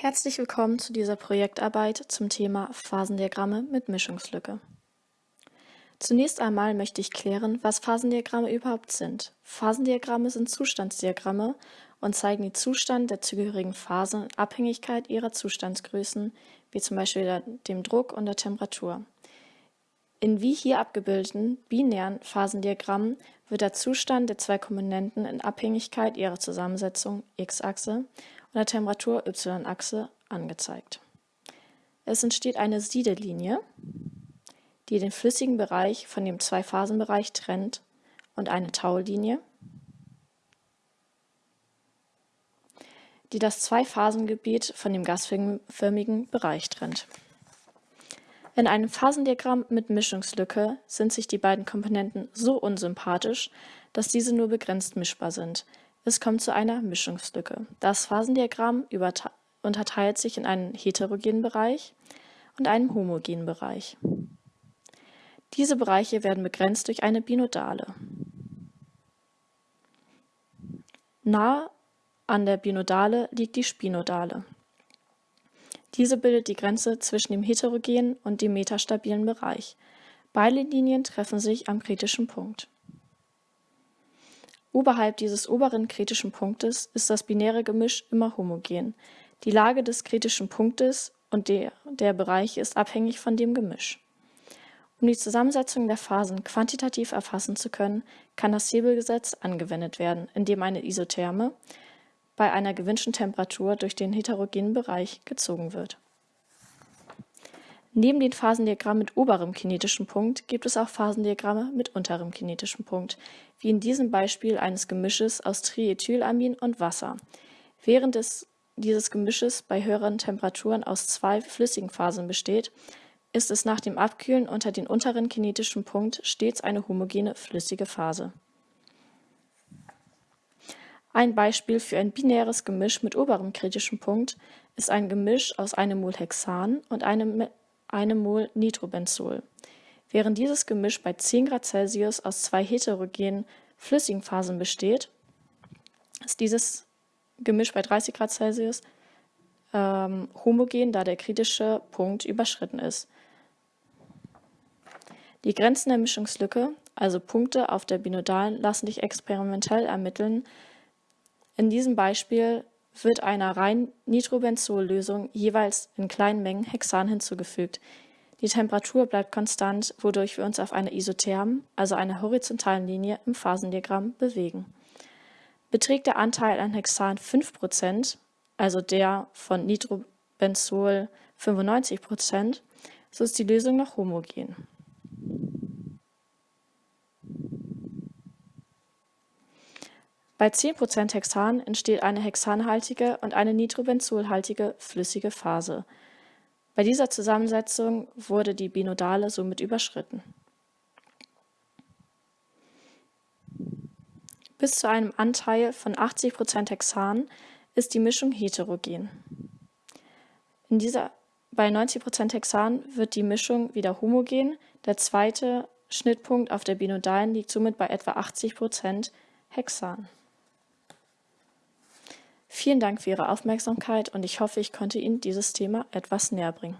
Herzlich willkommen zu dieser Projektarbeit zum Thema Phasendiagramme mit Mischungslücke. Zunächst einmal möchte ich klären, was Phasendiagramme überhaupt sind. Phasendiagramme sind Zustandsdiagramme und zeigen den Zustand der zugehörigen Phasen in Abhängigkeit ihrer Zustandsgrößen, wie zum Beispiel dem Druck und der Temperatur. In wie hier abgebildeten binären Phasendiagrammen wird der Zustand der zwei Komponenten in Abhängigkeit ihrer Zusammensetzung x-Achse und der Temperatur y-Achse angezeigt. Es entsteht eine Siedelinie, die den flüssigen Bereich von dem Zwei-Phasen-Bereich trennt und eine Taulinie, die das Zwei-Phasen-Gebiet von dem gasförmigen Bereich trennt. In einem Phasendiagramm mit Mischungslücke sind sich die beiden Komponenten so unsympathisch, dass diese nur begrenzt mischbar sind. Es kommt zu einer Mischungslücke. Das Phasendiagramm unterteilt sich in einen heterogenen Bereich und einen homogenen Bereich. Diese Bereiche werden begrenzt durch eine Binodale. Nahe an der Binodale liegt die Spinodale. Diese bildet die Grenze zwischen dem heterogenen und dem metastabilen Bereich. Beide Linien treffen sich am kritischen Punkt. Oberhalb dieses oberen kritischen Punktes ist das binäre Gemisch immer homogen. Die Lage des kritischen Punktes und der, der Bereiche ist abhängig von dem Gemisch. Um die Zusammensetzung der Phasen quantitativ erfassen zu können, kann das Hebelgesetz angewendet werden, indem eine Isotherme bei einer gewünschten Temperatur durch den heterogenen Bereich gezogen wird. Neben den Phasendiagrammen mit oberem kinetischen Punkt gibt es auch Phasendiagramme mit unterem kinetischen Punkt, wie in diesem Beispiel eines Gemisches aus Triethylamin und Wasser. Während es, dieses Gemisches bei höheren Temperaturen aus zwei flüssigen Phasen besteht, ist es nach dem Abkühlen unter den unteren kinetischen Punkt stets eine homogene flüssige Phase. Ein Beispiel für ein binäres Gemisch mit oberem kritischen Punkt ist ein Gemisch aus einem Mol Hexan und einem einem Mol Nitrobenzol. Während dieses Gemisch bei 10 Grad Celsius aus zwei heterogenen flüssigen Phasen besteht, ist dieses Gemisch bei 30 Grad Celsius ähm, homogen, da der kritische Punkt überschritten ist. Die Grenzen der Mischungslücke, also Punkte auf der Binodalen, lassen sich experimentell ermitteln. In diesem Beispiel wird einer rein Nitrobenzol-Lösung jeweils in kleinen Mengen Hexan hinzugefügt. Die Temperatur bleibt konstant, wodurch wir uns auf einer isothermen, also einer horizontalen Linie im Phasendiagramm bewegen. Beträgt der Anteil an Hexan 5%, also der von Nitrobenzol 95%, so ist die Lösung noch homogen. Bei 10% Hexan entsteht eine hexanhaltige und eine nitrobenzolhaltige flüssige Phase. Bei dieser Zusammensetzung wurde die Binodale somit überschritten. Bis zu einem Anteil von 80% Hexan ist die Mischung heterogen. In dieser, bei 90% Hexan wird die Mischung wieder homogen. Der zweite Schnittpunkt auf der Binodalen liegt somit bei etwa 80% Hexan. Vielen Dank für Ihre Aufmerksamkeit und ich hoffe, ich konnte Ihnen dieses Thema etwas näher bringen.